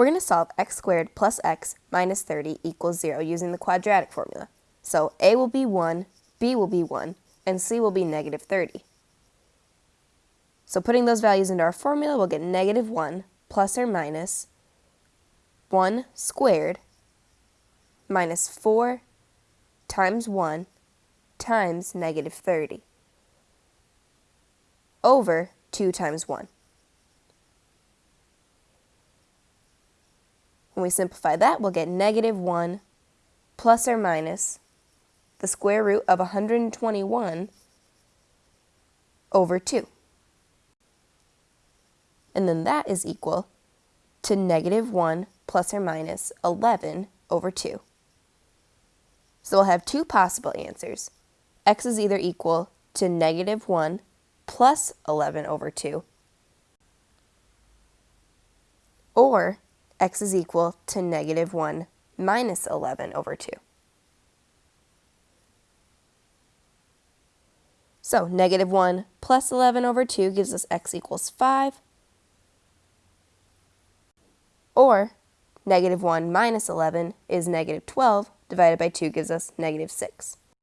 We're going to solve x squared plus x minus 30 equals 0 using the quadratic formula. So a will be 1, b will be 1, and c will be negative 30. So putting those values into our formula, we'll get negative 1 plus or minus 1 squared minus 4 times 1 times negative 30 over 2 times 1. When we simplify that, we'll get negative 1 plus or minus the square root of 121 over 2. And then that is equal to negative 1 plus or minus 11 over 2. So we'll have two possible answers. x is either equal to negative 1 plus 11 over 2, or x is equal to negative 1 minus 11 over 2. So negative 1 plus 11 over 2 gives us x equals 5. Or negative 1 minus 11 is negative 12 divided by 2 gives us negative 6.